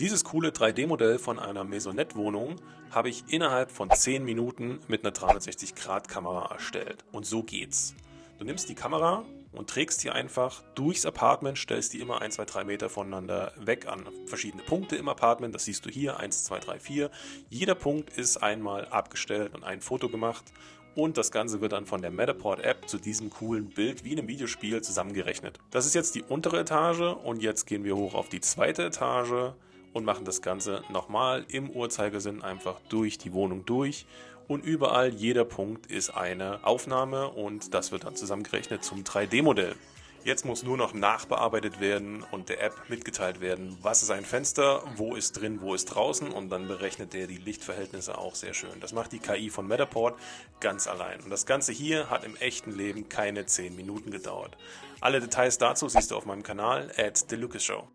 Dieses coole 3D-Modell von einer Maisonette-Wohnung habe ich innerhalb von 10 Minuten mit einer 360-Grad-Kamera erstellt. Und so geht's. Du nimmst die Kamera und trägst die einfach durchs Apartment, stellst die immer 1, 2, 3 Meter voneinander weg an verschiedene Punkte im Apartment. Das siehst du hier, 1, 2, 3, 4. Jeder Punkt ist einmal abgestellt und ein Foto gemacht und das Ganze wird dann von der Matterport-App zu diesem coolen Bild wie in einem Videospiel zusammengerechnet. Das ist jetzt die untere Etage und jetzt gehen wir hoch auf die zweite Etage und machen das Ganze nochmal im Uhrzeigersinn einfach durch die Wohnung durch und überall jeder Punkt ist eine Aufnahme und das wird dann zusammengerechnet zum 3D-Modell. Jetzt muss nur noch nachbearbeitet werden und der App mitgeteilt werden, was ist ein Fenster, wo ist drin, wo ist draußen und dann berechnet der die Lichtverhältnisse auch sehr schön. Das macht die KI von Matterport ganz allein. Und das Ganze hier hat im echten Leben keine 10 Minuten gedauert. Alle Details dazu siehst du auf meinem Kanal at The Lucas Show.